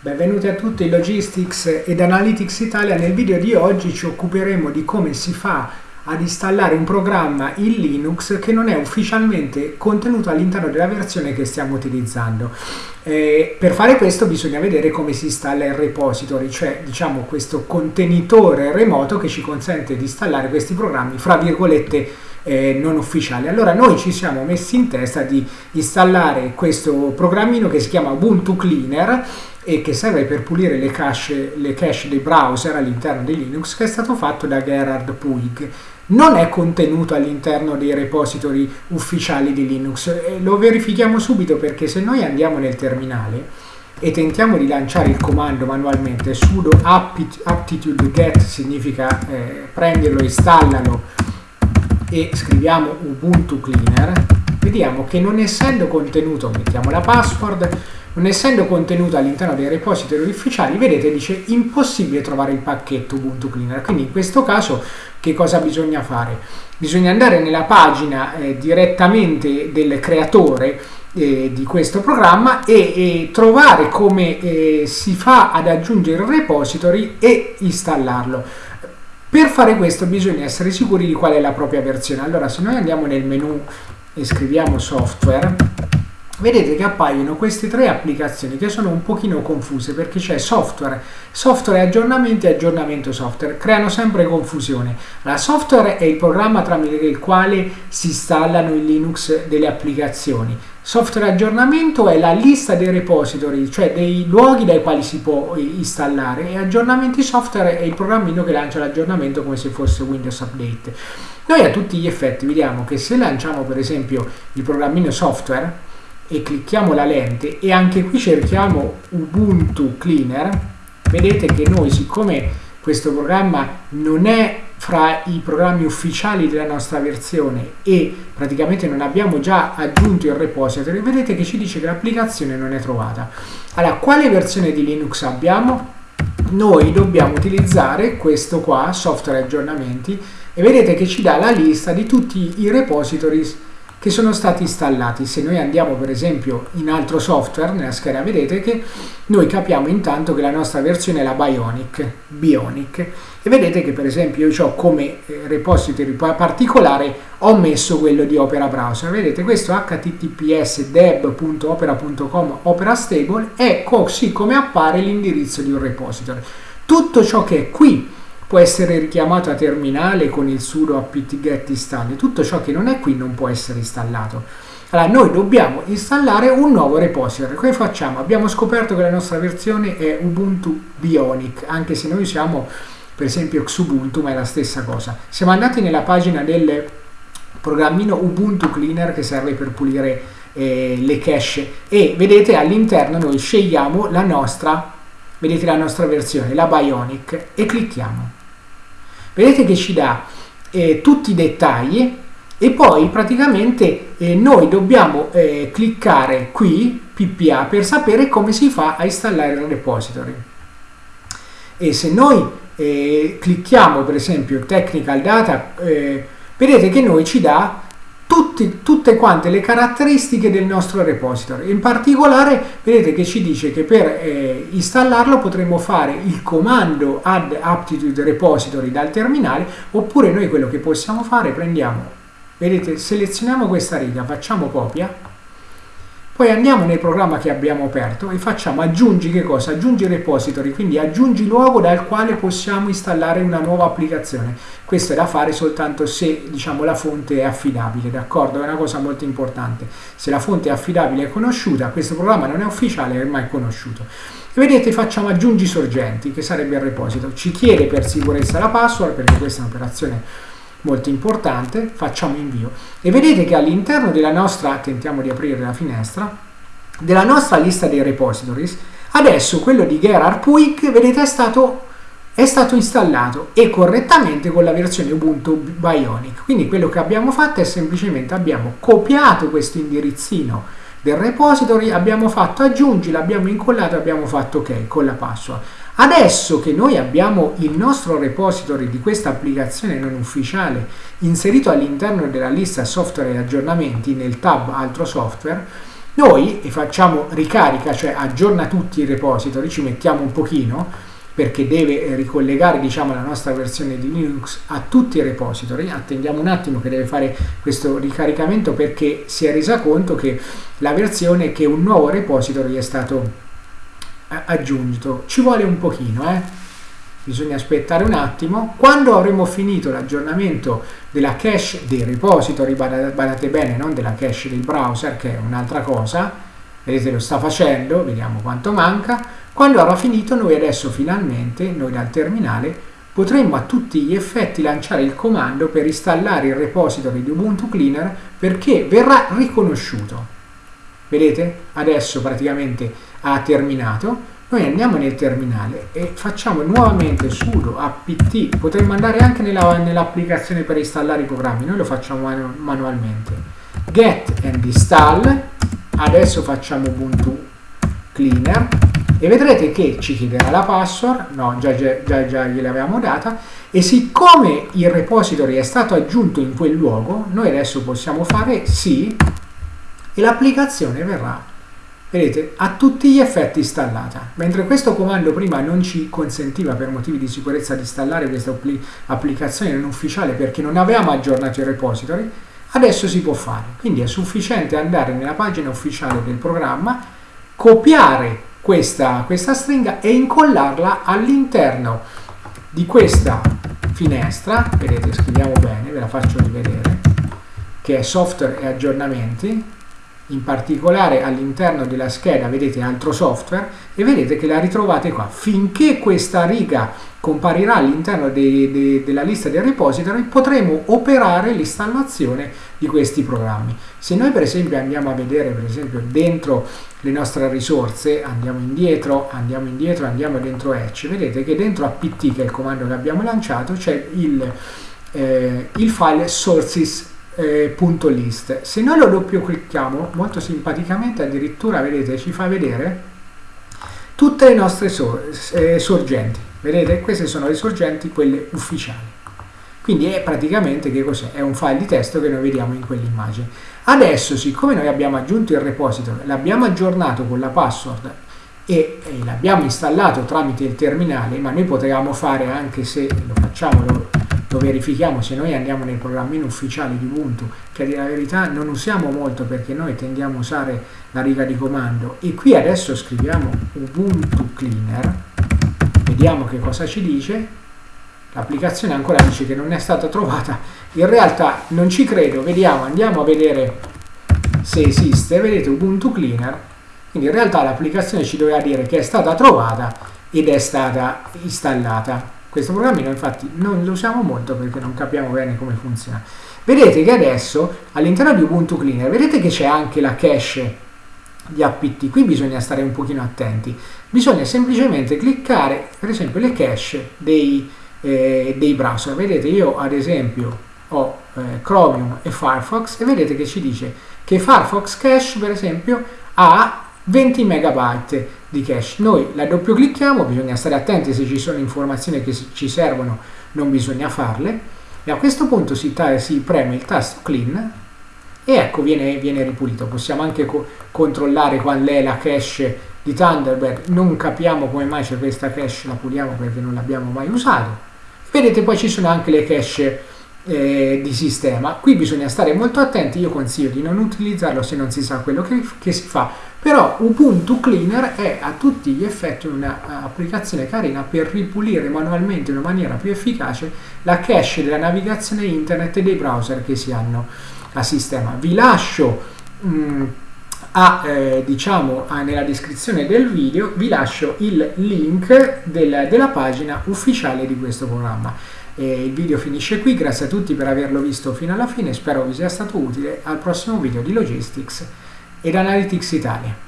Benvenuti a tutti in Logistics ed Analytics Italia. Nel video di oggi ci occuperemo di come si fa ad installare un programma in Linux che non è ufficialmente contenuto all'interno della versione che stiamo utilizzando. Eh, per fare questo bisogna vedere come si installa il repository, cioè diciamo questo contenitore remoto che ci consente di installare questi programmi fra virgolette eh, non ufficiali. Allora noi ci siamo messi in testa di installare questo programmino che si chiama Ubuntu Cleaner e che serve per pulire le cache, le cache dei browser all'interno di Linux che è stato fatto da Gerhard Puig. Non è contenuto all'interno dei repository ufficiali di Linux. E lo verifichiamo subito perché se noi andiamo nel terminale e tentiamo di lanciare il comando manualmente sudo aptitude get significa eh, prenderlo, installalo e scriviamo ubuntu cleaner vediamo che non essendo contenuto mettiamo la password non essendo contenuto all'interno dei repository ufficiali, vedete dice impossibile trovare il pacchetto Ubuntu Cleaner. Quindi in questo caso che cosa bisogna fare? Bisogna andare nella pagina eh, direttamente del creatore eh, di questo programma e, e trovare come eh, si fa ad aggiungere il repository e installarlo. Per fare questo bisogna essere sicuri di qual è la propria versione. Allora se noi andiamo nel menu e scriviamo software, vedete che appaiono queste tre applicazioni che sono un pochino confuse perché c'è software, software aggiornamenti e aggiornamento software, creano sempre confusione. La software è il programma tramite il quale si installano in Linux delle applicazioni. Software aggiornamento è la lista dei repository, cioè dei luoghi dai quali si può installare e aggiornamenti software è il programmino che lancia l'aggiornamento come se fosse Windows Update. Noi a tutti gli effetti vediamo che se lanciamo per esempio il programmino software e clicchiamo la lente e anche qui cerchiamo Ubuntu Cleaner, vedete che noi siccome questo programma non è fra i programmi ufficiali della nostra versione e praticamente non abbiamo già aggiunto il repository, vedete che ci dice che l'applicazione non è trovata. Allora, quale versione di Linux abbiamo? Noi dobbiamo utilizzare questo qua, software aggiornamenti, e vedete che ci dà la lista di tutti i repositories che sono stati installati. Se noi andiamo per esempio in altro software, nella scheda vedete che noi capiamo intanto che la nostra versione è la Bionic, Bionic e vedete che per esempio io ho come eh, repository particolare ho messo quello di Opera Browser. Vedete questo https deb.opera.com Opera Stable è così come appare l'indirizzo di un repository. Tutto ciò che è qui può essere richiamato a terminale con il sudo apt-get install. Tutto ciò che non è qui non può essere installato. Allora, noi dobbiamo installare un nuovo repository. Come facciamo? Abbiamo scoperto che la nostra versione è Ubuntu Bionic, anche se noi siamo per esempio Xubuntu, ma è la stessa cosa. Siamo andati nella pagina del programmino Ubuntu Cleaner che serve per pulire eh, le cache e vedete all'interno noi scegliamo la nostra, vedete la nostra versione, la Bionic e clicchiamo vedete che ci dà eh, tutti i dettagli e poi praticamente eh, noi dobbiamo eh, cliccare qui PPA per sapere come si fa a installare il repository. E se noi eh, clicchiamo per esempio technical data eh, vedete che noi ci dà tutti, tutte quante le caratteristiche del nostro repository. In particolare vedete che ci dice che per eh, installarlo potremo fare il comando add aptitude repository dal terminale oppure noi quello che possiamo fare prendiamo, vedete, selezioniamo questa riga, facciamo copia poi andiamo nel programma che abbiamo aperto e facciamo aggiungi che cosa? Aggiungi repository, quindi aggiungi luogo dal quale possiamo installare una nuova applicazione. Questo è da fare soltanto se diciamo, la fonte è affidabile, d'accordo? È una cosa molto importante. Se la fonte è affidabile e conosciuta, questo programma non è ufficiale, è ormai conosciuto. E vedete facciamo aggiungi sorgenti, che sarebbe il repository. Ci chiede per sicurezza la password, perché questa è un'operazione molto importante, facciamo invio e vedete che all'interno della nostra, tentiamo di aprire la finestra, della nostra lista dei repositories, adesso quello di Gerhard Puig, vedete, è stato, è stato installato e correttamente con la versione Ubuntu Bionic. Quindi quello che abbiamo fatto è semplicemente abbiamo copiato questo indirizzino del repository, abbiamo fatto aggiungi, l'abbiamo incollato e abbiamo fatto ok con la password. Adesso che noi abbiamo il nostro repository di questa applicazione non ufficiale inserito all'interno della lista software e aggiornamenti nel tab altro software, Noi facciamo ricarica, cioè aggiorna tutti i repository, ci mettiamo un pochino, perché deve ricollegare diciamo, la nostra versione di Linux a tutti i repository. Attendiamo un attimo che deve fare questo ricaricamento perché si è resa conto che la versione che un nuovo repository è stato aggiunto. Ci vuole un pochino, eh? bisogna aspettare un attimo. Quando avremo finito l'aggiornamento della cache dei repository, badate bene, non della cache del browser, che è un'altra cosa, vedete lo sta facendo, vediamo quanto manca, quando avrà finito noi adesso finalmente, noi dal terminale, potremmo a tutti gli effetti lanciare il comando per installare il repository di Ubuntu Cleaner perché verrà riconosciuto. Vedete? Adesso praticamente ha terminato. Noi andiamo nel terminale e facciamo nuovamente sudo apt, potremmo andare anche nell'applicazione nell per installare i programmi, noi lo facciamo manu manualmente. Get and install, adesso facciamo Ubuntu Cleaner e vedrete che ci chiederà la password, no già, già, già, gliel'avevamo data, e siccome il repository è stato aggiunto in quel luogo, noi adesso possiamo fare sì e l'applicazione verrà, vedete, a tutti gli effetti installata. Mentre questo comando prima non ci consentiva per motivi di sicurezza di installare questa applicazione non ufficiale perché non avevamo aggiornato il repository, adesso si può fare. Quindi è sufficiente andare nella pagina ufficiale del programma, copiare questa, questa stringa e incollarla all'interno di questa finestra, vedete scriviamo bene, ve la faccio rivedere, che è software e aggiornamenti, in particolare all'interno della scheda vedete altro software e vedete che la ritrovate qua. Finché questa riga comparirà all'interno de, de, della lista del repository potremo operare l'installazione di questi programmi. Se noi per esempio andiamo a vedere per esempio dentro le nostre risorse, andiamo indietro, andiamo indietro, andiamo dentro Etch, vedete che dentro apt che è il comando che abbiamo lanciato c'è il, eh, il file sources eh, .list. Se noi lo doppio clicchiamo, molto simpaticamente addirittura, vedete, ci fa vedere tutte le nostre sor eh, sorgenti. Vedete? Queste sono le sorgenti, quelle ufficiali. Quindi è praticamente che cos'è? È un file di testo che noi vediamo in quell'immagine. Adesso, siccome noi abbiamo aggiunto il repository, l'abbiamo aggiornato con la password e, e l'abbiamo installato tramite il terminale, ma noi potevamo fare anche se lo facciamo, lo, lo verifichiamo se noi andiamo nel programmino ufficiale di Ubuntu, che dire la verità non usiamo molto perché noi tendiamo a usare la riga di comando, e qui adesso scriviamo Ubuntu Cleaner, vediamo che cosa ci dice, l'applicazione ancora dice che non è stata trovata, in realtà non ci credo, vediamo, andiamo a vedere se esiste, vedete Ubuntu Cleaner, quindi in realtà l'applicazione ci doveva dire che è stata trovata ed è stata installata. Questo programmino infatti non lo usiamo molto perché non capiamo bene come funziona. Vedete che adesso all'interno di Ubuntu Cleaner, vedete che c'è anche la cache di apt, qui bisogna stare un pochino attenti. Bisogna semplicemente cliccare per esempio le cache dei, eh, dei browser. Vedete io ad esempio ho eh, Chromium e Firefox e vedete che ci dice che Firefox cache per esempio ha 20 megabyte di cache. Noi la doppio clicchiamo, bisogna stare attenti se ci sono informazioni che ci servono, non bisogna farle. E a questo punto si, si preme il tasto clean e ecco viene, viene ripulito. Possiamo anche co controllare qual è la cache di Thunderbird. Non capiamo come mai c'è questa cache, la puliamo perché non l'abbiamo mai usato. Vedete poi ci sono anche le cache eh, di sistema. Qui bisogna stare molto attenti, io consiglio di non utilizzarlo se non si sa quello che, che si fa, però Ubuntu Cleaner è a tutti gli effetti un'applicazione carina per ripulire manualmente in una maniera più efficace la cache della navigazione internet e dei browser che si hanno a sistema. Vi lascio mh, mm, a, eh, diciamo, a, nella descrizione del video vi lascio il link del, della pagina ufficiale di questo programma. E il video finisce qui, grazie a tutti per averlo visto fino alla fine, spero vi sia stato utile. Al prossimo video di Logistics ed Analytics Italia.